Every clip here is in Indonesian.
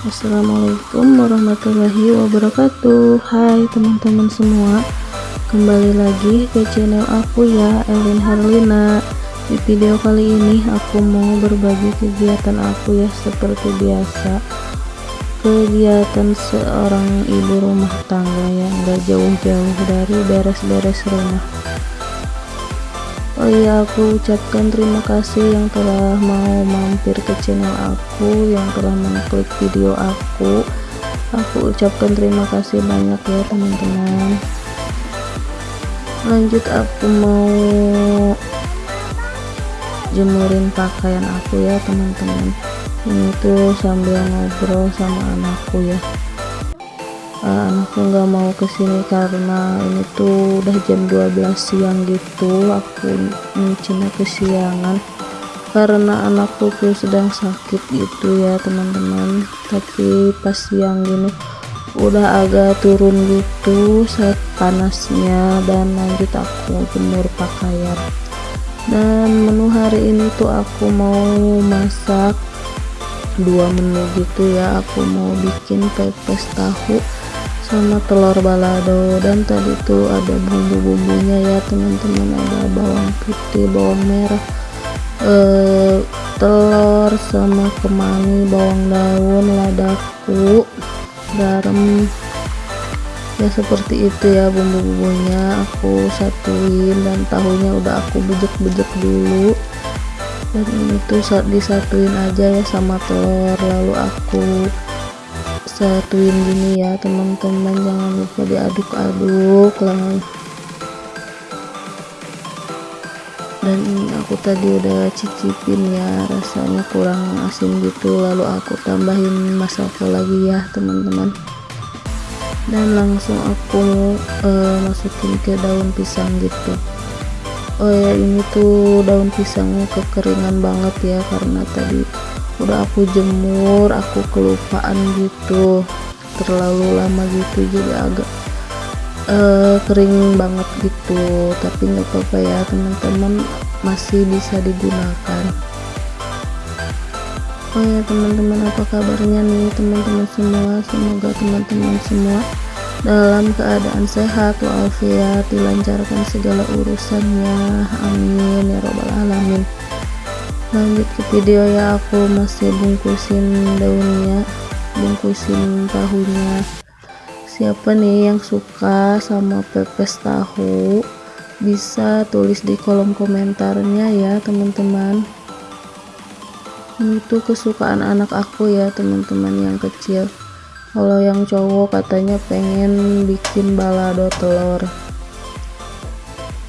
Assalamualaikum warahmatullahi wabarakatuh. Hai teman-teman semua Kembali lagi ke channel aku ya Elin Harlina. Di video kali ini aku mau berbagi kegiatan aku ya Seperti biasa. Kegiatan seorang ibu rumah tangga yang gak jauh-jauh dari beres-beres rumah Oh iya aku ucapkan terima kasih yang telah mau mampir ke channel aku yang telah mengklik video aku. Aku ucapkan terima kasih banyak ya teman-teman. Lanjut aku mau jemurin pakaian aku ya teman-teman. Ini tuh sambil ngobrol sama anakku ya uh, anakku nggak mau ke sini karena ini tuh udah jam 12 siang gitu. Aku nyucinya kesiangan karena anakku tuh sedang sakit gitu ya teman-teman. Tapi pas siang gini udah agak turun gitu saat panasnya dan lanjut aku jemur pakaian. Dan menu hari ini tuh aku mau masak dua menu gitu ya. Aku mau bikin pepes tahu sama telur balado. Dan tadi tuh ada bumbu-bumbunya ya teman-teman. Ada bawang putih bawang merah eh, telur sama kemangi bawang daun ladaku garam. Ya seperti itu ya bumbu-bumbunya. Aku satuin dan tahunya udah aku bejek-bejek dulu. Dan ini tuh disatuin aja ya sama telur. Lalu aku satuin gini ya teman-teman. Jangan lupa diaduk-aduk lah. Dan ini aku tadi udah cicipin ya rasanya kurang asin gitu. Lalu aku tambahin masako lagi ya teman-teman. Dan langsung aku uh, masukin ke daun pisang gitu. Oh ya ini tuh daun pisangnya kekeringan banget ya karena tadi udah aku jemur aku kelupaan gitu. Terlalu lama gitu jadi agak uh, kering banget gitu. Tapi nggak apa-apa ya teman-teman masih bisa digunakan. Oh ya teman-teman apa kabarnya nih teman-teman semua? Semoga teman-teman semua dalam keadaan sehat walafiat dilancarkan segala urusannya. Amin ya robbal alamin lanjut ke video ya aku masih bungkusin daunnya bungkusin tahunya. Siapa nih yang suka sama pepes tahu? Bisa tulis di kolom komentarnya ya teman-teman. Ini tuh kesukaan anak aku ya teman-teman yang kecil. Kalau yang cowok katanya pengen bikin balado telur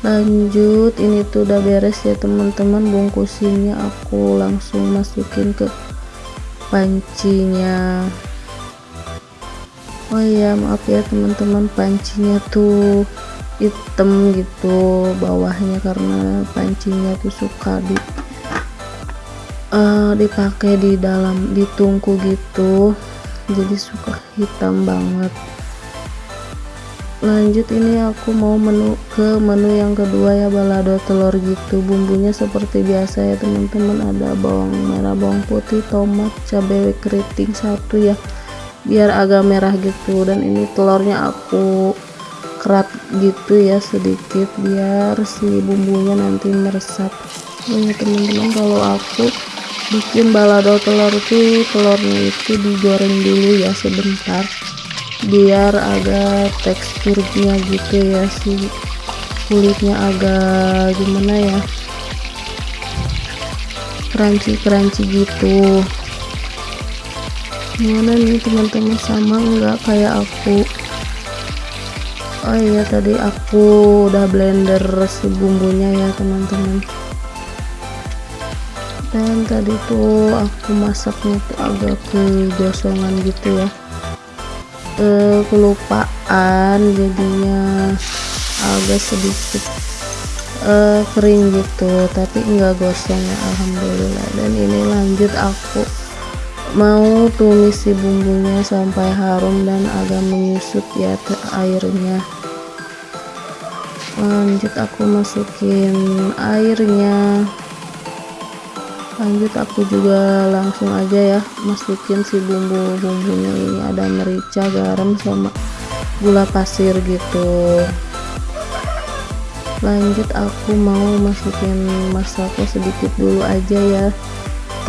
lanjut ini tuh udah beres ya teman-teman. Bungkusinnya aku langsung masukin ke pancinya. Oh iya maaf ya teman-teman. Pancinya tuh hitam gitu bawahnya karena pancinya tuh suka di uh, dipakai di dalam ditungku gitu. Jadi suka hitam banget lanjut ini aku mau menu ke menu yang kedua ya balado telur gitu. Bumbunya seperti biasa ya teman-teman. Ada bawang merah bawang putih tomat cabai keriting satu ya biar agak merah gitu. Dan ini telurnya aku kerat gitu ya sedikit biar si bumbunya nanti meresap. Oh ya teman-teman kalau aku bikin balado telur itu telurnya itu digoreng dulu ya sebentar biar agak teksturnya gitu ya si kulitnya agak gimana ya crunchy-crunchy gitu. Gimana nih teman-teman sama enggak kayak aku? Oh iya tadi aku udah blender si bumbunya ya teman-teman. Dan tadi tuh aku masaknya tuh agak kegosongan gitu ya uh, kelupaan jadinya agak sedikit uh, kering gitu tapi enggak gosong ya alhamdulillah. Dan ini lanjut aku mau tumis si bumbunya sampai harum dan agak menyusut ya airnya. Lanjut aku masukin airnya lanjut aku juga langsung aja ya masukin si bumbu-bumbunya ini. Ada merica garam sama gula pasir gitu. Lanjut aku mau masukin masako sedikit dulu aja ya.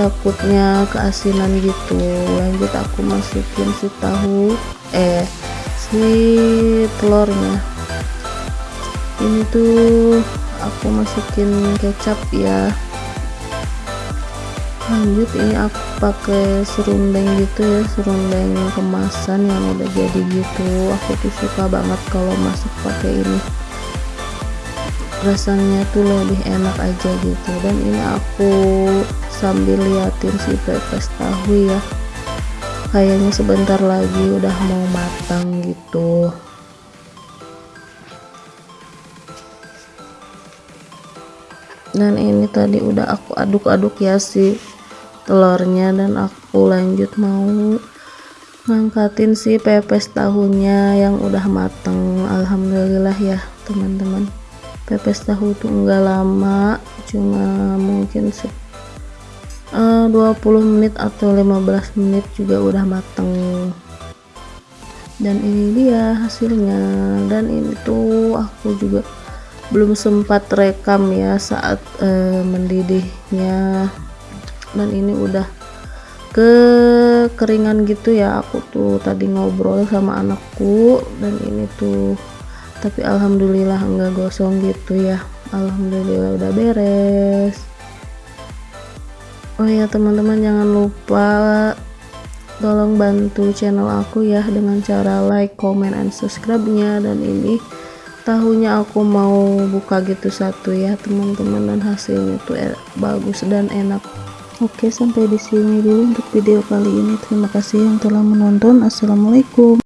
Takutnya keasinan gitu. Lanjut aku masukin si tahu eh si telurnya. Ini tuh aku masukin kecap ya lanjut ini aku pakai serundeng gitu ya serundeng kemasan yang udah jadi gitu. Aku tuh suka banget kalau masak pakai ini. Rasanya tuh lebih enak aja gitu. Dan ini aku sambil liatin si pepes tahu ya. Kayaknya sebentar lagi udah mau matang gitu dan ini tadi udah aku aduk-aduk ya si telurnya dan aku lanjut mau ngangkatin si pepes tahunya yang udah mateng. Alhamdulillah ya teman-teman. Pepes tahu tuh enggak lama cuma mungkin uh, 20 menit atau 15 menit juga udah mateng. Dan ini dia hasilnya. Dan ini tuh aku juga belum sempat rekam ya saat uh, mendidihnya. Dan ini udah kekeringan gitu ya. Aku tuh tadi ngobrol sama anakku dan ini tuh tapi alhamdulillah enggak gosong gitu ya. Alhamdulillah udah beres. Oh ya teman-teman jangan lupa tolong bantu channel aku ya dengan cara like comment and subscribe nya dan ini tahunya aku mau buka gitu satu ya teman-teman dan hasilnya tuh e bagus dan enak. Oke sampai di sini dulu untuk video kali ini. Terima kasih yang telah menonton. Assalamualaikum